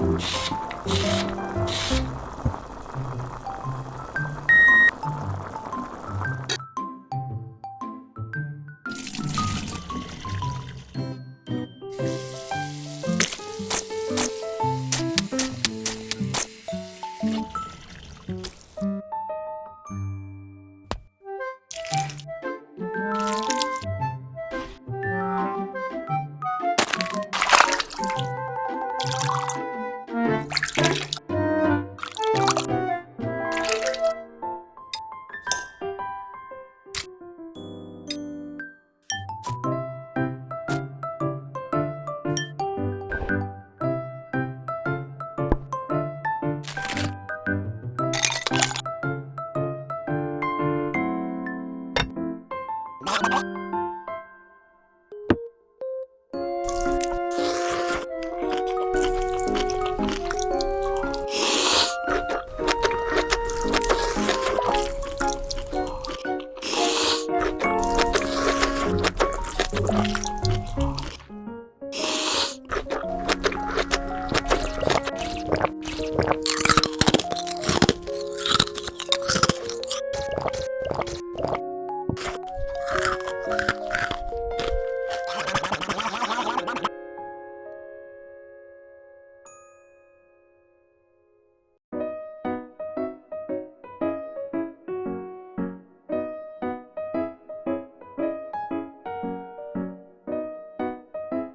Shh. you